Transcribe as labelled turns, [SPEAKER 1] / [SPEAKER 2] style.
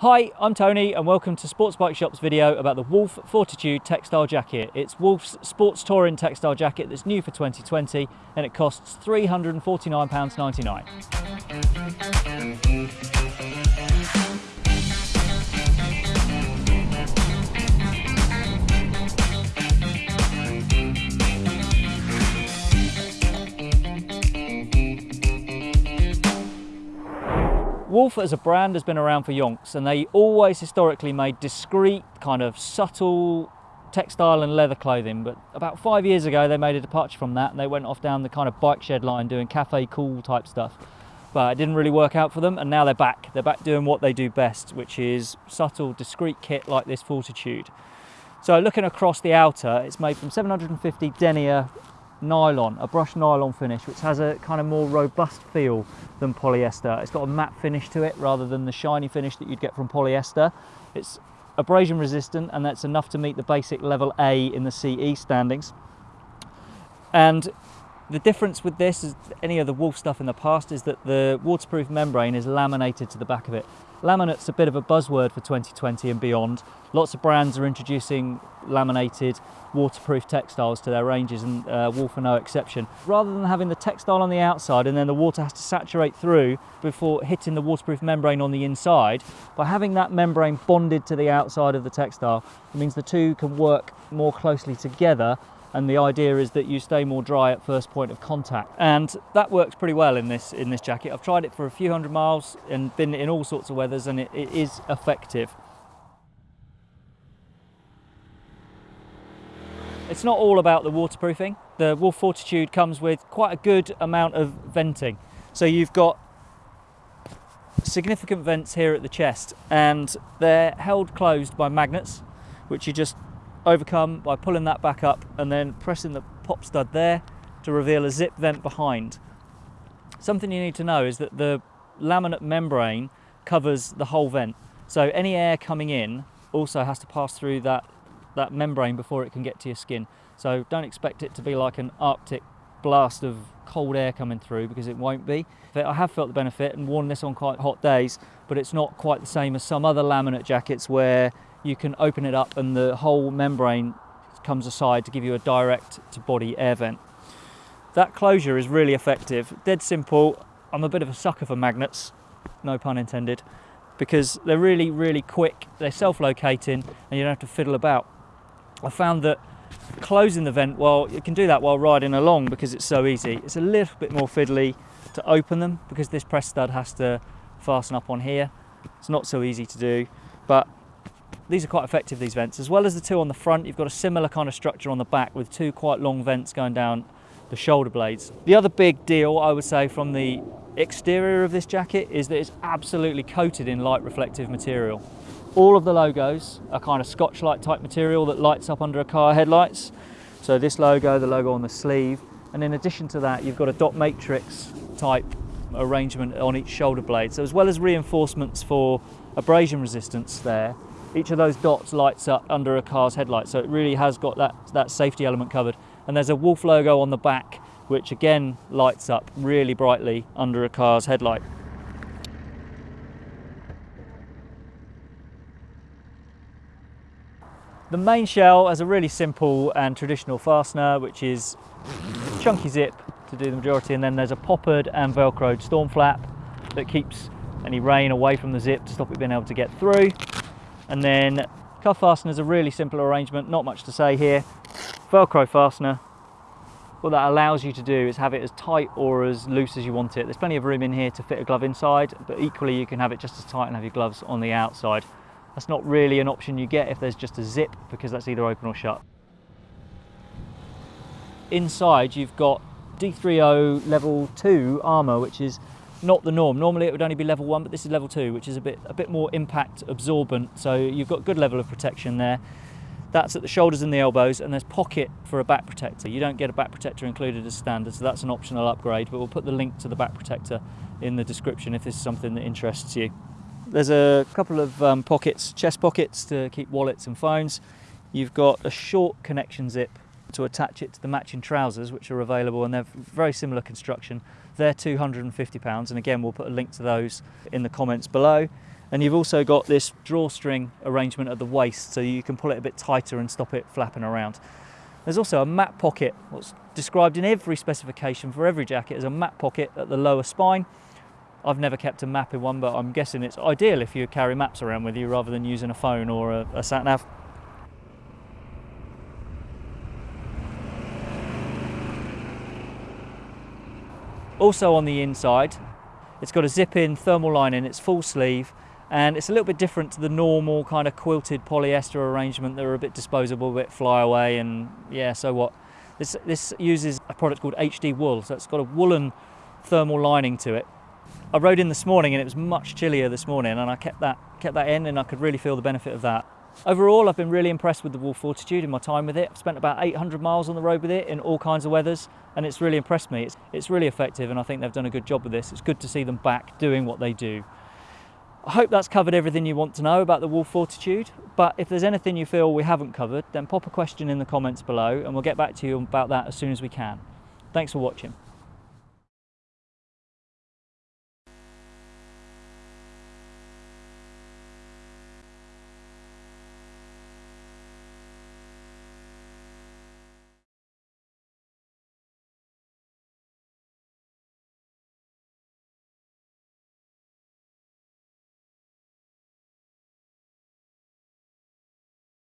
[SPEAKER 1] Hi, I'm Tony and welcome to Sports Bike Shop's video about the Wolf Fortitude textile jacket. It's Wolf's sports touring textile jacket that's new for 2020 and it costs £349.99. Wolf as a brand has been around for yonks and they always historically made discreet, kind of subtle textile and leather clothing. But about five years ago, they made a departure from that and they went off down the kind of bike shed line doing cafe cool type stuff. But it didn't really work out for them and now they're back. They're back doing what they do best, which is subtle, discreet kit like this Fortitude. So looking across the outer, it's made from 750 denier nylon, a brushed nylon finish, which has a kind of more robust feel than polyester. It's got a matte finish to it rather than the shiny finish that you'd get from polyester. It's abrasion resistant and that's enough to meet the basic level A in the CE standings. And the difference with this is any of the Wolf stuff in the past is that the waterproof membrane is laminated to the back of it. Laminate's a bit of a buzzword for 2020 and beyond. Lots of brands are introducing laminated waterproof textiles to their ranges and uh, Wolf are no exception. Rather than having the textile on the outside and then the water has to saturate through before hitting the waterproof membrane on the inside, by having that membrane bonded to the outside of the textile, it means the two can work more closely together and the idea is that you stay more dry at first point of contact. And that works pretty well in this in this jacket. I've tried it for a few hundred miles and been in all sorts of weathers and it, it is effective. It's not all about the waterproofing. The wolf fortitude comes with quite a good amount of venting. So you've got significant vents here at the chest and they're held closed by magnets which you just overcome by pulling that back up and then pressing the pop stud there to reveal a zip vent behind. Something you need to know is that the laminate membrane covers the whole vent. So any air coming in also has to pass through that, that membrane before it can get to your skin. So don't expect it to be like an arctic blast of cold air coming through because it won't be. I have felt the benefit and worn this on quite hot days, but it's not quite the same as some other laminate jackets where you can open it up and the whole membrane comes aside to give you a direct to body air vent. That closure is really effective, dead simple. I'm a bit of a sucker for magnets, no pun intended, because they're really, really quick, they're self-locating and you don't have to fiddle about. I found that closing the vent, well, you can do that while riding along because it's so easy. It's a little bit more fiddly to open them because this press stud has to fasten up on here. It's not so easy to do, but these are quite effective, these vents. As well as the two on the front, you've got a similar kind of structure on the back with two quite long vents going down the shoulder blades. The other big deal, I would say, from the exterior of this jacket is that it's absolutely coated in light reflective material. All of the logos are kind of Scotch-Lite type material that lights up under a car headlights. So this logo, the logo on the sleeve, and in addition to that, you've got a dot matrix type arrangement on each shoulder blade. So as well as reinforcements for abrasion resistance there, each of those dots lights up under a car's headlight. So it really has got that, that safety element covered. And there's a Wolf logo on the back, which again lights up really brightly under a car's headlight. The main shell has a really simple and traditional fastener, which is chunky zip to do the majority, and then there's a poppered and velcroed storm flap that keeps any rain away from the zip to stop it being able to get through. And then cuff fastener is a really simple arrangement, not much to say here. Velcro fastener, what that allows you to do is have it as tight or as loose as you want it. There's plenty of room in here to fit a glove inside, but equally you can have it just as tight and have your gloves on the outside. That's not really an option you get if there's just a zip because that's either open or shut. Inside you've got D3O level 2 armour which is not the norm. Normally it would only be level one, but this is level two, which is a bit, a bit more impact absorbent. So you've got good level of protection there. That's at the shoulders and the elbows, and there's pocket for a back protector. You don't get a back protector included as standard, so that's an optional upgrade, but we'll put the link to the back protector in the description if this is something that interests you. There's a couple of um, pockets, chest pockets to keep wallets and phones. You've got a short connection zip to attach it to the matching trousers, which are available, and they're very similar construction. They're £250, and again, we'll put a link to those in the comments below. And you've also got this drawstring arrangement at the waist so you can pull it a bit tighter and stop it flapping around. There's also a map pocket, what's described in every specification for every jacket as a map pocket at the lower spine. I've never kept a map in one, but I'm guessing it's ideal if you carry maps around with you rather than using a phone or a, a sat nav. Also on the inside, it's got a zip-in thermal lining, it's full sleeve, and it's a little bit different to the normal kind of quilted polyester arrangement that are a bit disposable, a bit fly away, and yeah, so what. This, this uses a product called HD wool, so it's got a woolen thermal lining to it. I rode in this morning and it was much chillier this morning and I kept that, kept that in and I could really feel the benefit of that. Overall, I've been really impressed with the Wolf Fortitude in my time with it. I've spent about 800 miles on the road with it in all kinds of weathers, and it's really impressed me. It's, it's really effective, and I think they've done a good job with this. It's good to see them back doing what they do. I hope that's covered everything you want to know about the Wolf Fortitude, but if there's anything you feel we haven't covered, then pop a question in the comments below, and we'll get back to you about that as soon as we can. Thanks for watching.